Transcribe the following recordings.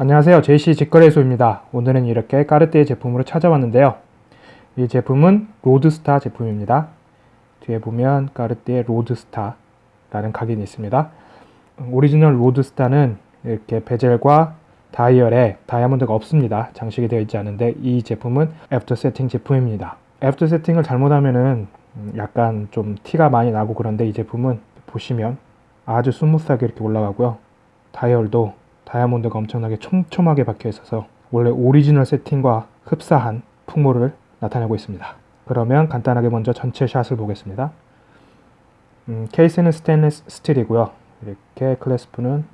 안녕하세요. JC 직거래소입니다. 오늘은 이렇게 까르띠에 제품으로 찾아왔는데요. 이 제품은 로드스타 제품입니다. 뒤에 보면 까르띠에 로드스타 라는 각인이 있습니다. 오리지널 로드스타는 이렇게 bezel과 다이얼에 다이아몬드가 없습니다. 장식이 되어 있지 않은데 이 제품은 after setting 제품입니다. after setting을 잘못하면은 약간 좀 티가 많이 나고 그런데 이 제품은 보시면 아주 smooth하게 이렇게 올라가고요. 다이얼도 다이아몬드가 엄청나게 촘촘하게 박혀 있어서 원래 오리지널 세팅과 흡사한 풍모를 나타내고 있습니다. 그러면 간단하게 먼저 전체 샷을 보겠습니다. 음, 케이스는 스테인리스 스틸이고요. 이렇게 clasp는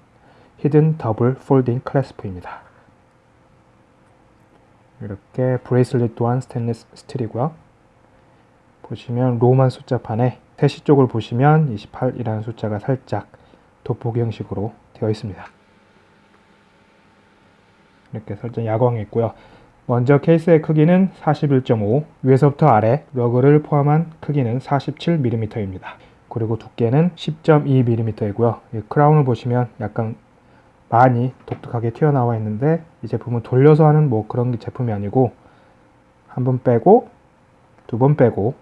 hidden double folding clasp입니다. 이렇게 bracelet 또한 스테인리스 스틸이고요. 보시면 로만 숫자판에 세시 쪽을 보시면 28이라는 숫자가 살짝 돋보기 형식으로 되어 있습니다. 이렇게 설정 야광이 있고요. 먼저 케이스의 크기는 41.5, 위에서부터 아래 러그를 포함한 크기는 47mm입니다. 그리고 두께는 10.2mm이고요. 크라운을 보시면 약간 많이 독특하게 튀어나와 있는데 이 제품은 돌려서 하는 뭐 그런 제품이 아니고 한 번 빼고 두 번 빼고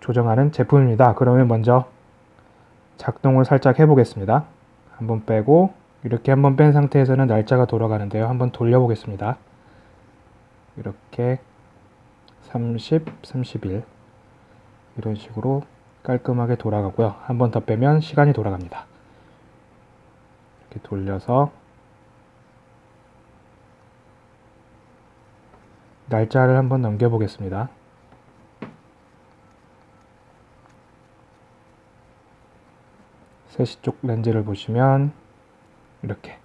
조정하는 제품입니다. 그러면 먼저 작동을 살짝 해보겠습니다. 한 번 빼고 이렇게 한번 뺀 상태에서는 날짜가 돌아가는데요. 한번 돌려보겠습니다. 이렇게 30, 31 이런 식으로 깔끔하게 돌아가고요. 한 번 더 빼면 시간이 돌아갑니다. 이렇게 돌려서 날짜를 한번 넘겨보겠습니다. 세시 쪽 렌즈를 보시면 이렇게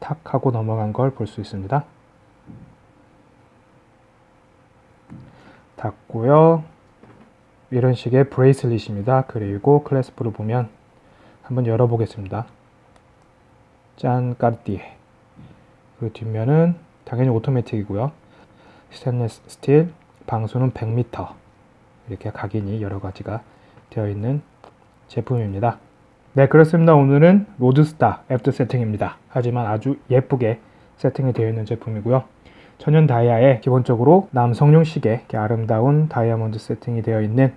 탁 하고 넘어간 걸 볼 수 있습니다. 닫고요. 이런 식의 브레이슬릿입니다. 그리고 클래스프를 보면 한번 열어보겠습니다. 짠 까르띠에 그리고 뒷면은 당연히 오토매틱이고요. 스테인레스 스틸 방수는 100m 이렇게 각인이 여러 가지가 되어 있는 제품입니다. 네 그렇습니다. 오늘은 로드스타 after setting입니다. 하지만 아주 예쁘게 세팅이 되어 있는 제품이고요. 천연 다이아에 기본적으로 남성용 시계 아름다운 다이아몬드 세팅이 되어 있는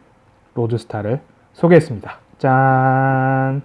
로드스타를 소개했습니다. 짠